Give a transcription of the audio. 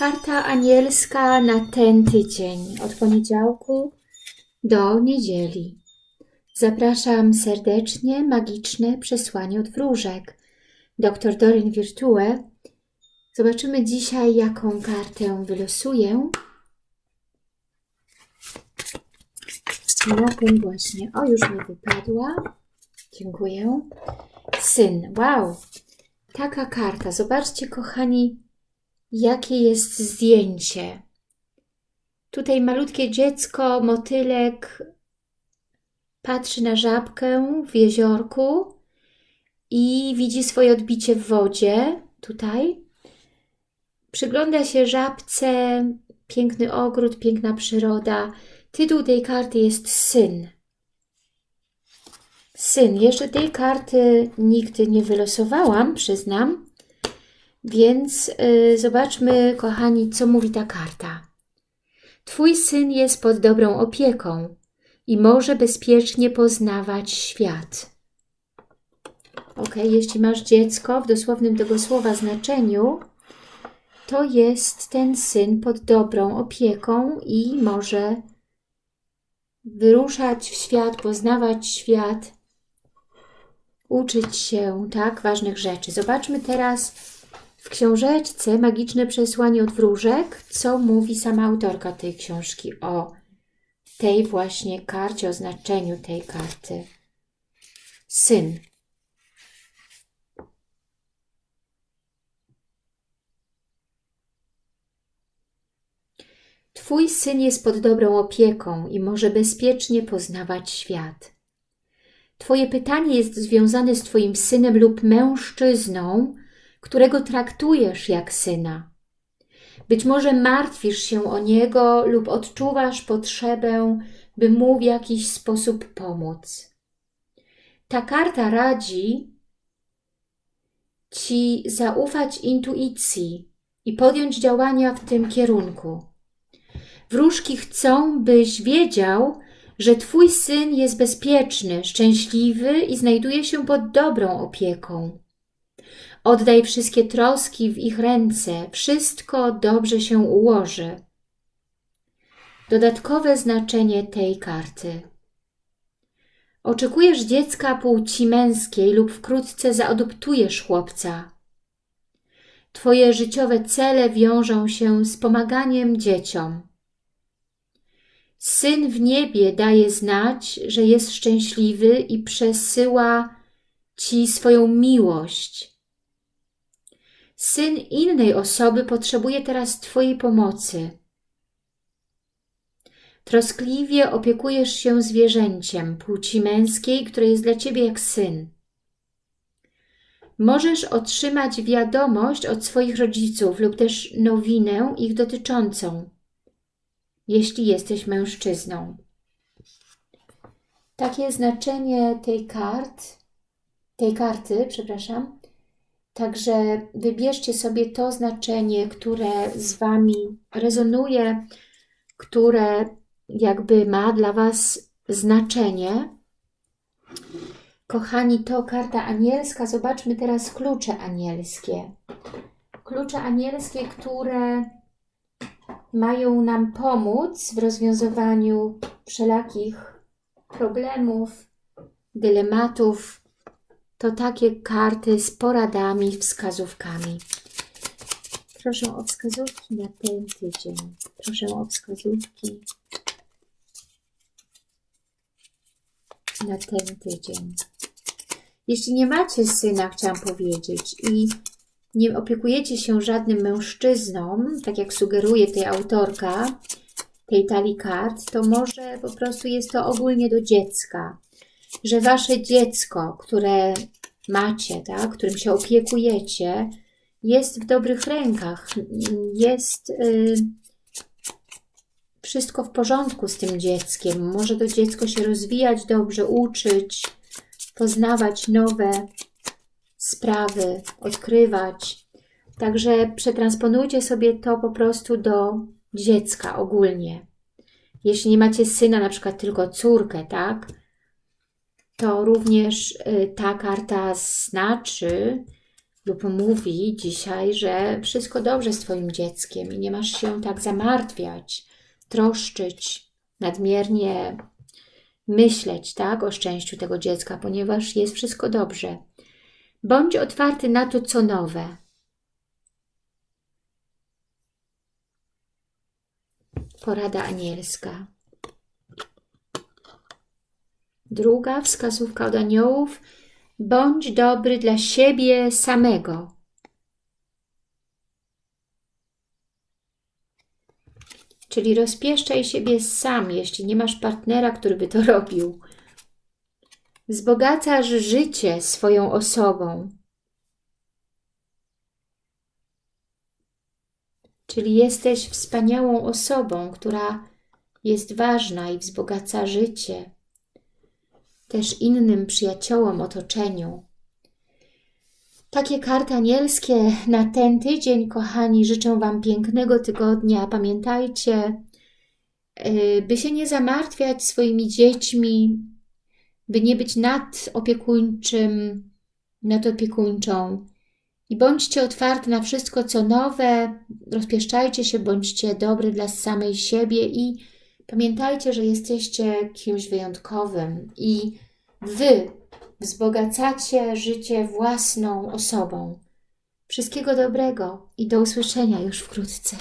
Karta anielska na ten tydzień, od poniedziałku do niedzieli. Zapraszam serdecznie, magiczne przesłanie od wróżek. Dr Doryn Virtue. Zobaczymy dzisiaj, jaką kartę wylosuję. Na tym właśnie. O, już mi wypadła. Dziękuję. Syn. Wow. Taka karta. Zobaczcie, kochani, jakie jest zdjęcie. Tutaj malutkie dziecko, motylek patrzy na żabkę w jeziorku i widzi swoje odbicie w wodzie, tutaj. Przygląda się żabce, piękny ogród, piękna przyroda. Tytuł tej karty jest Syn. Syn. Jeszcze tej karty nigdy nie wylosowałam, przyznam. Więc yy, zobaczmy, kochani, co mówi ta karta. Twój syn jest pod dobrą opieką i może bezpiecznie poznawać świat. Ok, jeśli masz dziecko w dosłownym tego słowa znaczeniu, to jest ten syn pod dobrą opieką i może wyruszać w świat, poznawać świat, uczyć się, tak, ważnych rzeczy. Zobaczmy teraz w książeczce Magiczne Przesłanie od Wróżek, co mówi sama autorka tej książki o tej właśnie karcie, o znaczeniu tej karty. Syn. Twój syn jest pod dobrą opieką i może bezpiecznie poznawać świat. Twoje pytanie jest związane z Twoim synem lub mężczyzną, którego traktujesz jak syna. Być może martwisz się o niego lub odczuwasz potrzebę, by mu w jakiś sposób pomóc. Ta karta radzi Ci zaufać intuicji i podjąć działania w tym kierunku. Wróżki chcą, byś wiedział, że Twój syn jest bezpieczny, szczęśliwy i znajduje się pod dobrą opieką. Oddaj wszystkie troski w ich ręce, wszystko dobrze się ułoży. Dodatkowe znaczenie tej karty. Oczekujesz dziecka płci męskiej lub wkrótce zaadoptujesz chłopca. Twoje życiowe cele wiążą się z pomaganiem dzieciom. Syn w niebie daje znać, że jest szczęśliwy i przesyła Ci swoją miłość. Syn innej osoby potrzebuje teraz Twojej pomocy. Troskliwie opiekujesz się zwierzęciem płci męskiej, które jest dla Ciebie jak syn. Możesz otrzymać wiadomość od swoich rodziców lub też nowinę ich dotyczącą jeśli jesteś mężczyzną. Takie znaczenie tej kart, tej karty, przepraszam. Także wybierzcie sobie to znaczenie, które z Wami rezonuje, które jakby ma dla Was znaczenie. Kochani, to karta anielska. Zobaczmy teraz klucze anielskie. Klucze anielskie, które mają nam pomóc w rozwiązywaniu wszelakich problemów, dylematów. To takie karty z poradami, wskazówkami. Proszę o wskazówki na ten tydzień. Proszę o wskazówki na ten tydzień. Jeśli nie macie syna, chciałam powiedzieć, i nie opiekujecie się żadnym mężczyzną, tak jak sugeruje tej autorka tej talii kart, to może po prostu jest to ogólnie do dziecka. Że wasze dziecko, które macie, tak, którym się opiekujecie, jest w dobrych rękach, jest y, wszystko w porządku z tym dzieckiem. Może to dziecko się rozwijać dobrze, uczyć, poznawać nowe sprawy, odkrywać. Także przetransponujcie sobie to po prostu do dziecka ogólnie. Jeśli nie macie syna, na przykład tylko córkę, tak? To również y, ta karta znaczy, lub mówi dzisiaj, że wszystko dobrze z Twoim dzieckiem i nie masz się tak zamartwiać, troszczyć, nadmiernie myśleć tak, o szczęściu tego dziecka, ponieważ jest wszystko dobrze. Bądź otwarty na to, co nowe. Porada anielska. Druga wskazówka od aniołów. Bądź dobry dla siebie samego. Czyli rozpieszczaj siebie sam, jeśli nie masz partnera, który by to robił. Wzbogacasz życie swoją osobą. Czyli jesteś wspaniałą osobą, która jest ważna i wzbogaca życie. Też innym przyjaciołom, otoczeniu. Takie karty anielskie na ten tydzień, kochani. Życzę Wam pięknego tygodnia. Pamiętajcie, y, by się nie zamartwiać swoimi dziećmi, by nie być nadopiekuńczym, nadopiekuńczą. I bądźcie otwarci na wszystko, co nowe, rozpieszczajcie się, bądźcie dobry dla samej siebie i pamiętajcie, że jesteście kimś wyjątkowym i Wy wzbogacacie życie własną osobą. Wszystkiego dobrego i do usłyszenia już wkrótce.